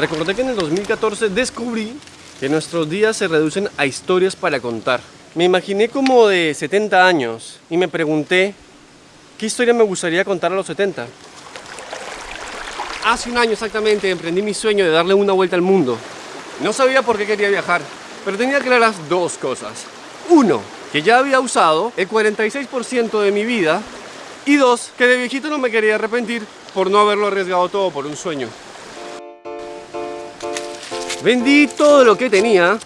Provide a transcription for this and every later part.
Recordé que en el 2014 descubrí que nuestros días se reducen a historias para contar. Me imaginé como de 70 años y me pregunté qué historia me gustaría contar a los 70. Hace un año exactamente emprendí mi sueño de darle una vuelta al mundo. No sabía por qué quería viajar, pero tenía claras dos cosas. Uno, que ya había usado el 46% de mi vida y dos, que de viejito no me quería arrepentir por no haberlo arriesgado todo por un sueño. Vendí todo lo que tenía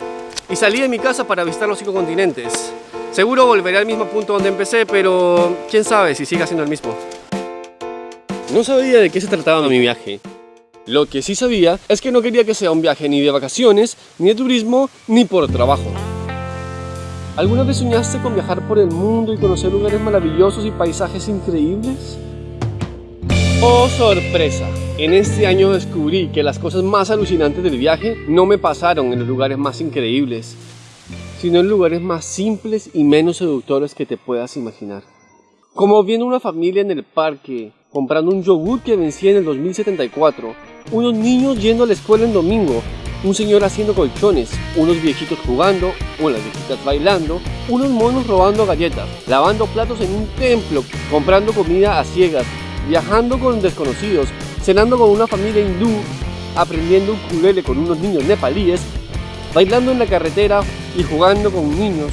y salí de mi casa para visitar los cinco continentes. Seguro volveré al mismo punto donde empecé, pero quién sabe si siga siendo el mismo. No sabía de qué se trataba mi viaje. Lo que sí sabía es que no quería que sea un viaje ni de vacaciones, ni de turismo, ni por trabajo. ¿Alguna vez soñaste con viajar por el mundo y conocer lugares maravillosos y paisajes increíbles? ¡Oh, sorpresa! En este año descubrí que las cosas más alucinantes del viaje no me pasaron en los lugares más increíbles, sino en lugares más simples y menos seductores que te puedas imaginar. Como viendo una familia en el parque, comprando un yogur que vencía en el 2074, unos niños yendo a la escuela en domingo, un señor haciendo colchones, unos viejitos jugando, unas viejitas bailando, unos monos robando galletas, lavando platos en un templo, comprando comida a ciegas, viajando con desconocidos, cenando con una familia hindú, aprendiendo ukulele con unos niños nepalíes, bailando en la carretera y jugando con niños.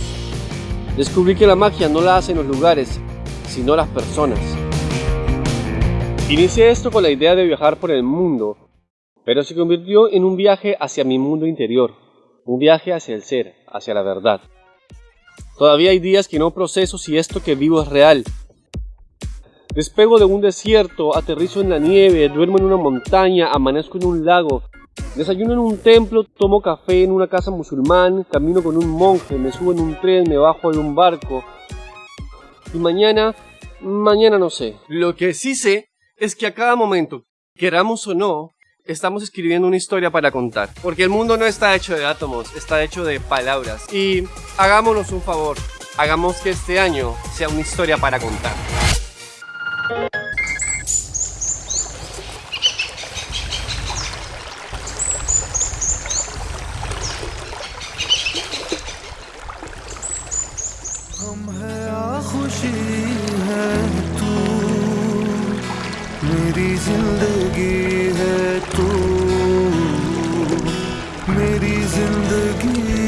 Descubrí que la magia no la hacen los lugares, sino las personas. Inicié esto con la idea de viajar por el mundo, pero se convirtió en un viaje hacia mi mundo interior, un viaje hacia el ser, hacia la verdad. Todavía hay días que no proceso si esto que vivo es real, Despego de un desierto, aterrizo en la nieve, duermo en una montaña, amanezco en un lago, desayuno en un templo, tomo café en una casa musulmán, camino con un monje, me subo en un tren, me bajo de un barco. Y mañana, mañana no sé. Lo que sí sé es que a cada momento, queramos o no, estamos escribiendo una historia para contar. Porque el mundo no está hecho de átomos, está hecho de palabras. Y hagámonos un favor, hagamos que este año sea una historia para contar. हम है या खुशी है तू। मेरी ज़िंदगी है तू। मेरी ज़िंदगी